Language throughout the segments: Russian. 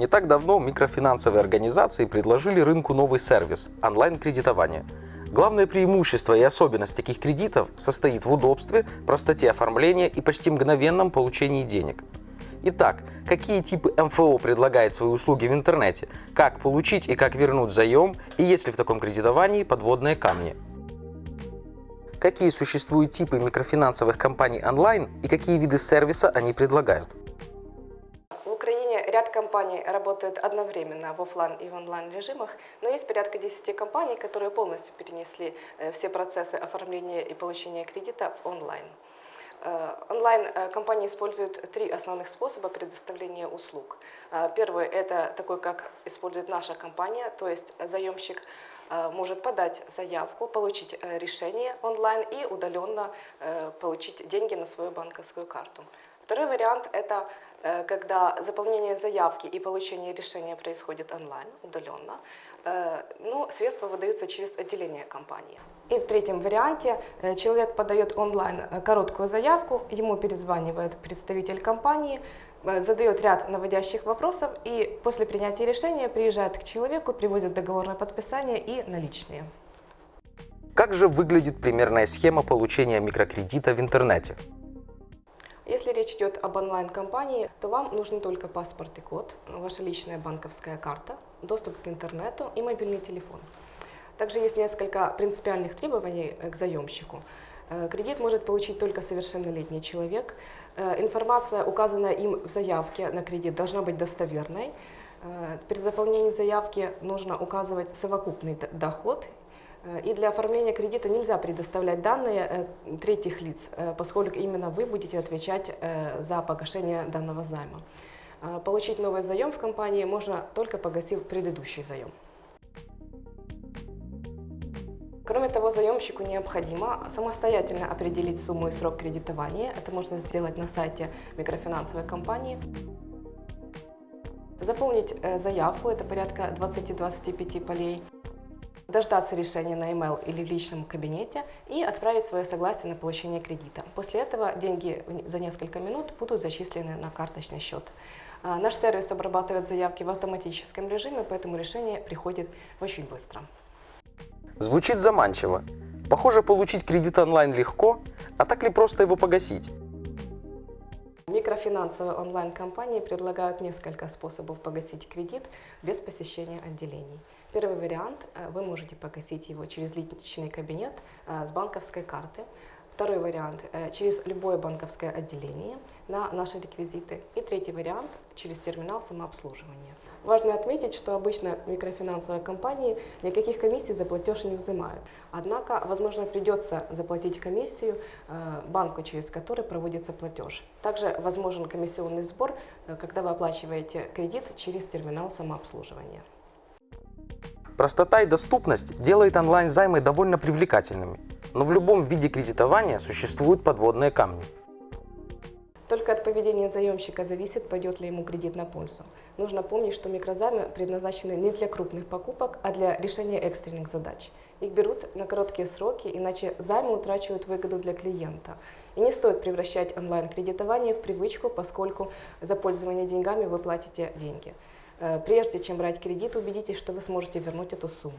Не так давно микрофинансовые организации предложили рынку новый сервис – онлайн-кредитование. Главное преимущество и особенность таких кредитов состоит в удобстве, простоте оформления и почти мгновенном получении денег. Итак, какие типы МФО предлагает свои услуги в интернете, как получить и как вернуть заем, и есть ли в таком кредитовании подводные камни. Какие существуют типы микрофинансовых компаний онлайн и какие виды сервиса они предлагают? Украине ряд компаний работает одновременно в офлайн и в онлайн режимах, но есть порядка 10 компаний, которые полностью перенесли э, все процессы оформления и получения кредита в онлайн. Э, Онлайн-компании используют три основных способа предоставления услуг. Э, Первый – это такой, как использует наша компания, то есть заемщик э, может подать заявку, получить э, решение онлайн и удаленно э, получить деньги на свою банковскую карту. Второй вариант – это э, когда заполнение заявки и получение решения происходит онлайн, удаленно, э, но средства выдаются через отделение компании. И в третьем варианте э, человек подает онлайн короткую заявку, ему перезванивает представитель компании, задает ряд наводящих вопросов и после принятия решения приезжает к человеку, привозит договорное подписание и наличные. Как же выглядит примерная схема получения микрокредита в интернете? Если речь идет об онлайн-компании, то вам нужен только паспорт и код, ваша личная банковская карта, доступ к интернету и мобильный телефон. Также есть несколько принципиальных требований э, к заемщику. Э, Кредит может получить только совершеннолетний человек. Э, Информация, указанная им в заявке на кредит, должна быть достоверной. При заполнении заявки нужно указывать совокупный доход И для оформления кредита нельзя предоставлять данные э, третьих лиц, э, поскольку именно вы будете отвечать э, за погашение данного займа. Э, Получить новый заем в компании можно только погасив предыдущий заем. Кроме того, заемщику необходимо самостоятельно определить сумму и срок кредитования. Это можно сделать на сайте микрофинансовой компании. Заполнить э, заявку, это порядка 20-25 полей дождаться решения на email или в личном кабинете и отправить свое согласие на получение кредита. После этого деньги за несколько минут будут зачислены на карточный счет. А, Наш сервис обрабатывает заявки в автоматическом режиме, поэтому решение приходит очень быстро. Звучит заманчиво. Похоже, получить кредит онлайн легко, а так ли просто его погасить? Микрофинансовые онлайн-компании предлагают несколько способов погасить кредит без посещения отделений. Первый вариант э, – вы можете погасить его через личный кабинет э, с банковской карты. Второй вариант э, – через любое банковское отделение на наши реквизиты. И третий вариант – через терминал самообслуживания. Важно отметить, что обычно микрофинансовые компании никаких комиссий за платеж не взимают. Однако, возможно, придется заплатить комиссию э, банку, через который проводится платеж. Также возможен комиссионный сбор, э, когда вы оплачиваете кредит через терминал самообслуживания. Простота и доступность делает онлайн-займы довольно привлекательными, но в любом виде кредитования существуют подводные камни. Только от поведения заемщика зависит, пойдет ли ему кредит на пользу. Нужно помнить, что микрозаймы предназначены не для крупных покупок, а для решения экстренных задач. Их берут на короткие сроки, иначе займы утрачивают выгоду для клиента. И не стоит превращать онлайн-кредитование в привычку, поскольку за пользование деньгами вы платите деньги. Э, Прежде чем брать кредит, убедитесь, что вы сможете вернуть эту сумму.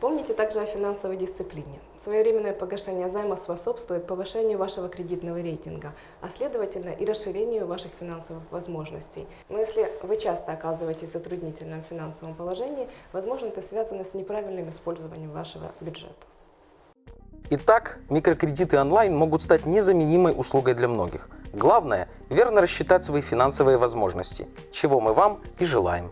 Помните также о финансовой дисциплине. Своевременное погашение займа способствует повышению вашего кредитного рейтинга, а следовательно и расширению ваших финансовых возможностей. Но если вы часто оказываетесь в затруднительном финансовом положении, возможно, это связано с неправильным использованием вашего бюджета. Итак, микрокредиты онлайн могут стать незаменимой услугой для многих. Главное – верно рассчитать свои финансовые возможности, чего мы вам и желаем.